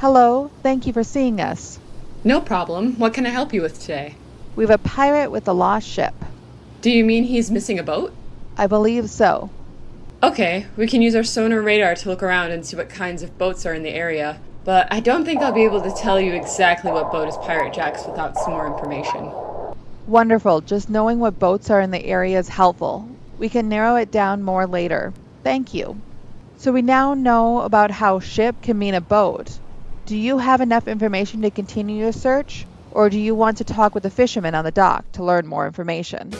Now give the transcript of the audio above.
Hello, thank you for seeing us. No problem. What can I help you with today? We have a pirate with a lost ship. Do you mean he's missing a boat? I believe so. Okay, we can use our sonar radar to look around and see what kinds of boats are in the area. But I don't think I'll be able to tell you exactly what boat is Pirate Jack's without some more information. Wonderful. Just knowing what boats are in the area is helpful. We can narrow it down more later. Thank you. So we now know about how ship can mean a boat. Do you have enough information to continue your search? Or do you want to talk with the fisherman on the dock to learn more information?